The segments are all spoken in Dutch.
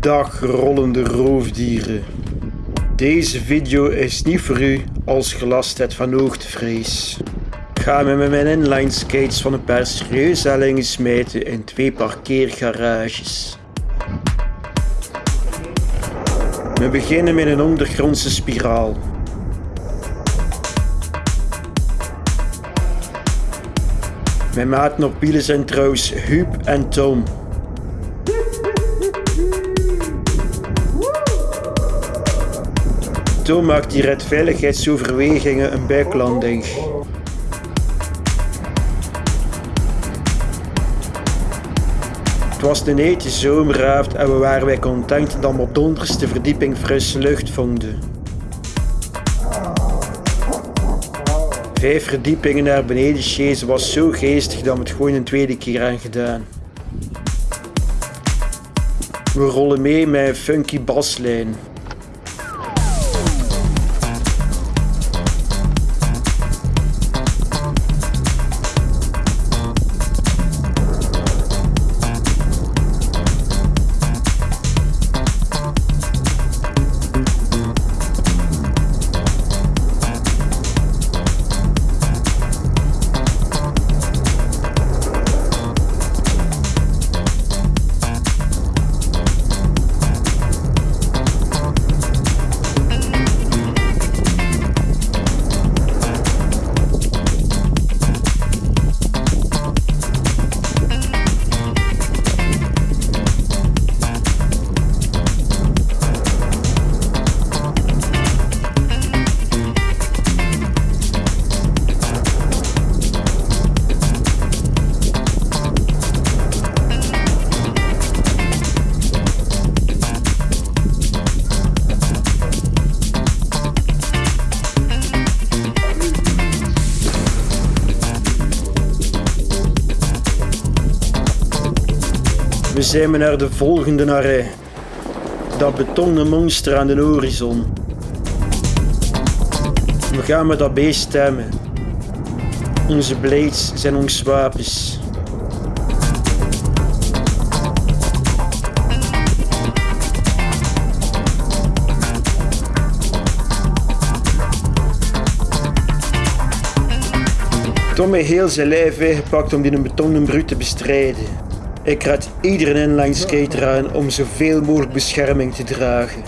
Dag rollende roofdieren. Deze video is niet voor u als gelast hebt van hoogtevrees. Ga me met mijn inline skates van een paar serieuze hellingen smijten in twee parkeergarages. We beginnen met een ondergrondse spiraal. Mijn maten op wielen zijn trouwens Huub en Tom. Tom maakt die redveiligheidsoverwegingen een buiklanding. Het was een hete zomeravond en we waren wij content dat we op de verdieping frisse lucht vonden. Vijf verdiepingen naar beneden chasen was zo geestig dat we het gewoon een tweede keer aan gedaan. We rollen mee met een funky baslijn. We zijn naar de volgende array. Dat betonnen monster aan de horizon. We gaan met dat beest stemmen. Onze blades zijn ons wapens. Tom heeft heel zijn lijf weggepakt om die betonnen bruut te bestrijden. Ik raad iedere inline skater aan om zoveel mogelijk bescherming te dragen.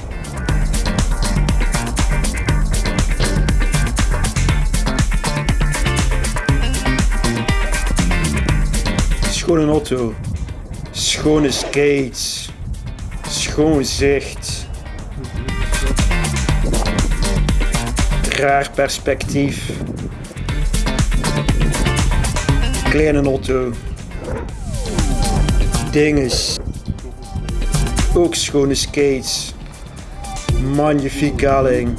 Schone auto, schone skates, schoon zicht. Raar perspectief. Kleine auto dinges. Ook schone skates. Magnifiek helling.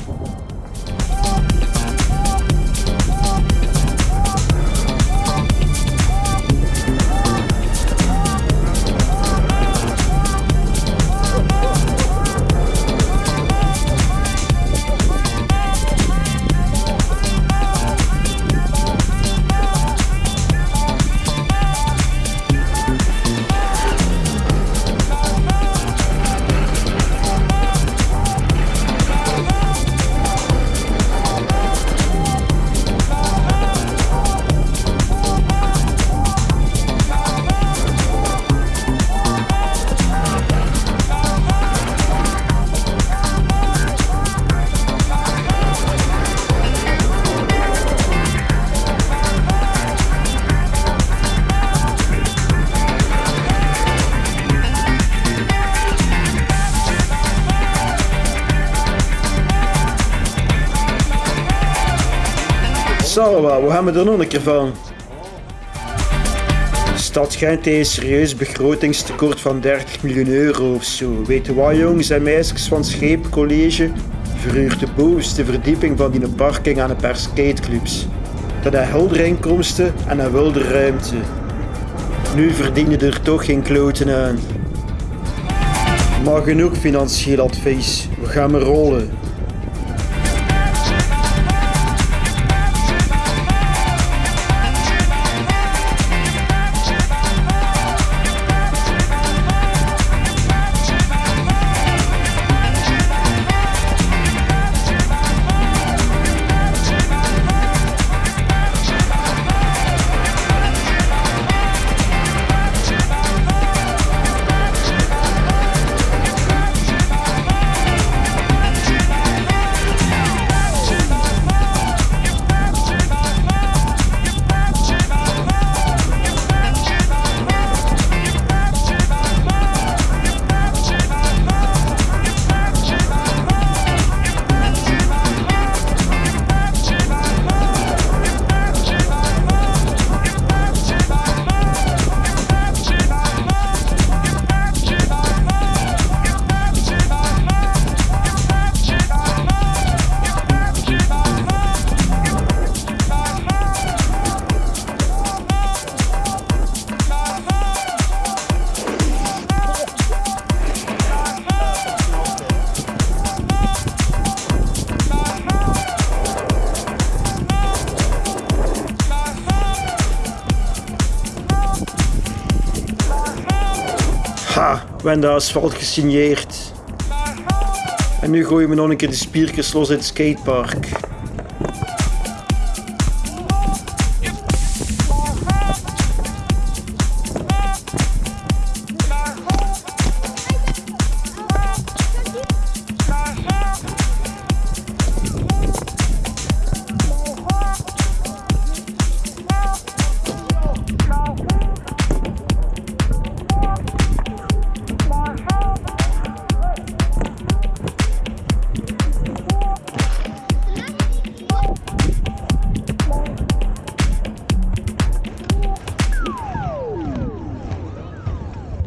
Zal wel, we hebben er nog een keer van. Stad Gent heeft een serieus begrotingstekort van 30 miljoen euro of zo. Weet je wat jongens en meisjes van Scheepcollege? Verhuurt de bovenste verdieping van die parking aan een paar skateclubs. Dat heeft heldere inkomsten en een wilde ruimte. Nu verdienen er toch geen kloten aan. Maar genoeg financieel advies. We gaan maar rollen. Ha, we hebben de asfalt gesigneerd. En nu gooien we nog een keer de spiertjes los in het skatepark.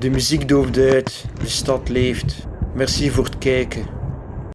De muziek dooft uit, de stad leeft. Merci voor het kijken.